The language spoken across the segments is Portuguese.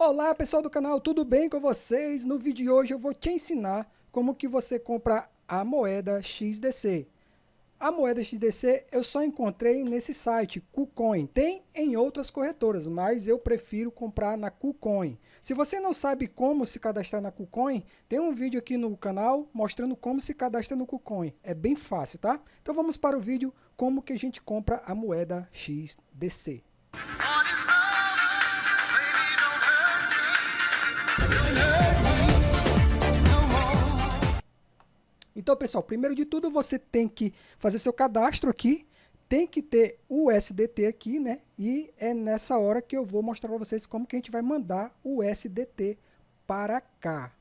Olá pessoal do canal, tudo bem com vocês? No vídeo de hoje eu vou te ensinar como que você compra a moeda XDC. A moeda XDC eu só encontrei nesse site, KuCoin. Tem em outras corretoras, mas eu prefiro comprar na KuCoin. Se você não sabe como se cadastrar na KuCoin, tem um vídeo aqui no canal mostrando como se cadastra no KuCoin. É bem fácil, tá? Então vamos para o vídeo como que a gente compra a moeda XDC. Então, pessoal, primeiro de tudo, você tem que fazer seu cadastro aqui, tem que ter o USDT aqui, né? E é nessa hora que eu vou mostrar para vocês como que a gente vai mandar o USDT para cá.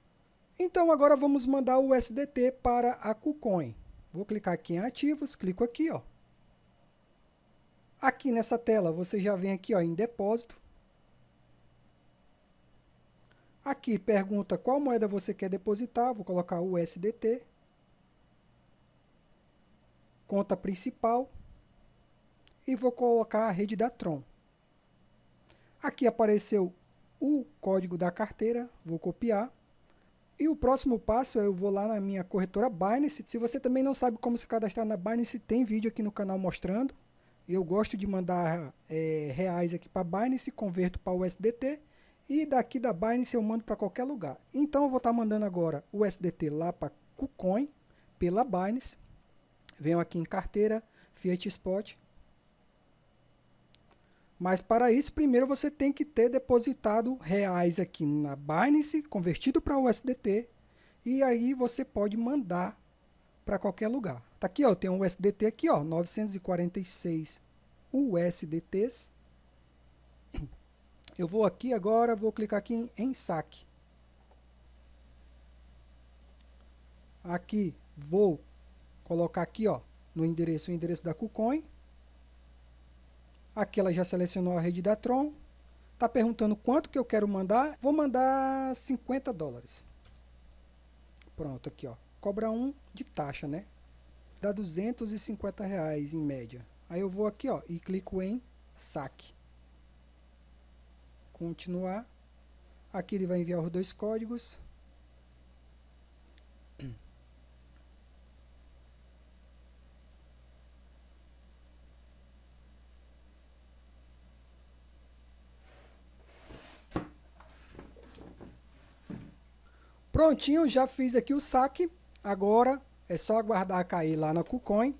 Então, agora vamos mandar o USDT para a KuCoin. Vou clicar aqui em ativos, clico aqui, ó. Aqui nessa tela, você já vem aqui ó, em depósito. Aqui pergunta qual moeda você quer depositar, vou colocar o USDT conta principal e vou colocar a rede da Tron. Aqui apareceu o código da carteira, vou copiar. E o próximo passo eu vou lá na minha corretora Binance. Se você também não sabe como se cadastrar na Binance, tem vídeo aqui no canal mostrando. Eu gosto de mandar é, reais aqui para Binance, converto para o USDT e daqui da Binance eu mando para qualquer lugar. Então eu vou estar tá mandando agora o USDT lá para KuCoin pela Binance. Venho aqui em carteira, Fiat Spot. Mas para isso, primeiro você tem que ter depositado reais aqui na Binance, convertido para USDT, e aí você pode mandar para qualquer lugar. Tá aqui, ó, tem um USDT aqui, ó, 946 USDTs. Eu vou aqui agora, vou clicar aqui em, em saque. Aqui vou colocar aqui ó, no endereço o endereço da KuCoin. Aqui ela já selecionou a rede da Tron. Está perguntando quanto que eu quero mandar. Vou mandar 50 dólares. Pronto, aqui ó. Cobra um de taxa, né? Dá 250 reais em média. Aí eu vou aqui ó e clico em saque. Continuar. Aqui ele vai enviar os dois códigos. Prontinho, já fiz aqui o saque. Agora é só aguardar cair lá na KuCoin.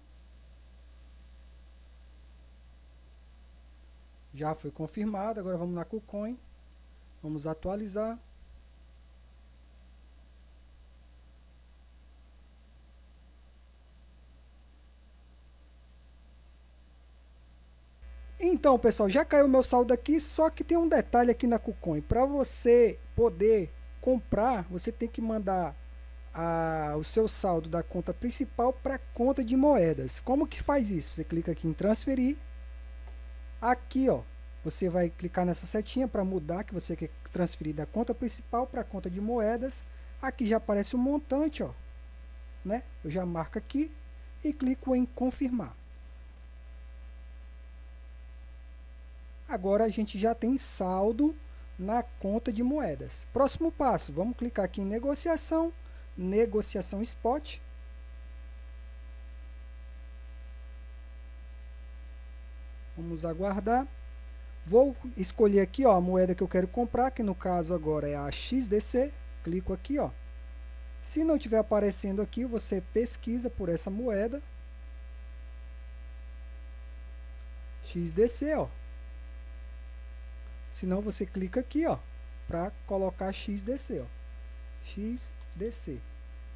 Já foi confirmado. Agora vamos na KuCoin. Vamos atualizar. Então, pessoal, já caiu meu saldo aqui, só que tem um detalhe aqui na KuCoin. Para você poder comprar, você tem que mandar a, o seu saldo da conta principal para a conta de moedas. Como que faz isso? Você clica aqui em transferir. Aqui, ó, você vai clicar nessa setinha para mudar que você quer transferir da conta principal para a conta de moedas. Aqui já aparece o montante, ó, né? Eu já marco aqui e clico em confirmar. Agora a gente já tem saldo na conta de moedas. Próximo passo, vamos clicar aqui em negociação, negociação spot. Vamos aguardar. Vou escolher aqui ó, a moeda que eu quero comprar, que no caso agora é a XDC. Clico aqui. Ó. Se não estiver aparecendo aqui, você pesquisa por essa moeda. XDC, ó. Senão você clica aqui, ó, para colocar XDC, ó. XDC.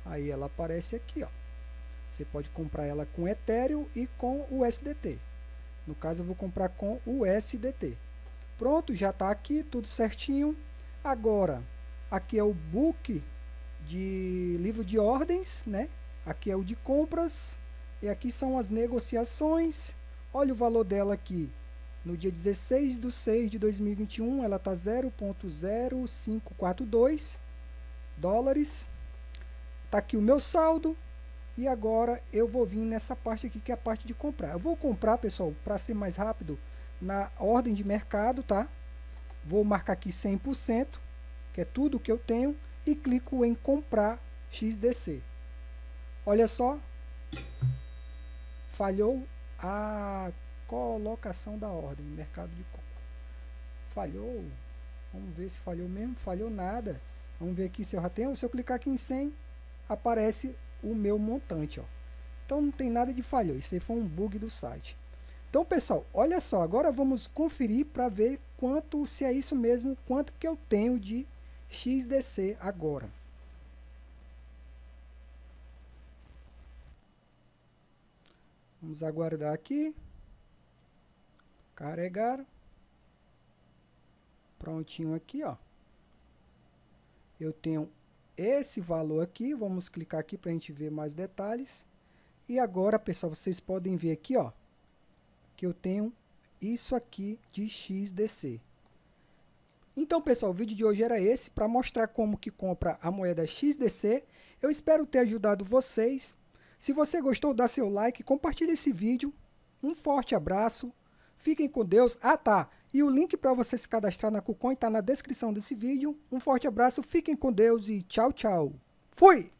Aí ela aparece aqui, ó. Você pode comprar ela com Ethereum e com o USDT. No caso, eu vou comprar com o USDT. Pronto, já está aqui, tudo certinho. Agora, aqui é o book de livro de ordens, né? Aqui é o de compras. E aqui são as negociações. Olha o valor dela aqui, no dia 16 de 6 de 2021, ela está 0.0542 dólares. Está aqui o meu saldo. E agora eu vou vir nessa parte aqui, que é a parte de comprar. Eu vou comprar, pessoal, para ser mais rápido, na ordem de mercado, tá? vou marcar aqui 100%, que é tudo que eu tenho, e clico em comprar XDC. Olha só, falhou a colocação da ordem, mercado de compra. Falhou, vamos ver se falhou mesmo, falhou nada. Vamos ver aqui se eu já tenho, se eu clicar aqui em 100, aparece o meu montante, ó. Então não tem nada de falhou, isso aí foi um bug do site. Então, pessoal, olha só, agora vamos conferir para ver quanto, se é isso mesmo, quanto que eu tenho de XDC agora. Vamos aguardar aqui. Carregar. Prontinho aqui, ó. Eu tenho esse valor aqui. Vamos clicar aqui para a gente ver mais detalhes. E agora, pessoal, vocês podem ver aqui, ó. Que eu tenho isso aqui de XDC. Então, pessoal, o vídeo de hoje era esse, para mostrar como que compra a moeda XDC. Eu espero ter ajudado vocês. Se você gostou, dá seu like, compartilhe esse vídeo. Um forte abraço, fiquem com Deus. Ah tá, e o link para você se cadastrar na KuCoin está na descrição desse vídeo. Um forte abraço, fiquem com Deus e tchau, tchau. Fui!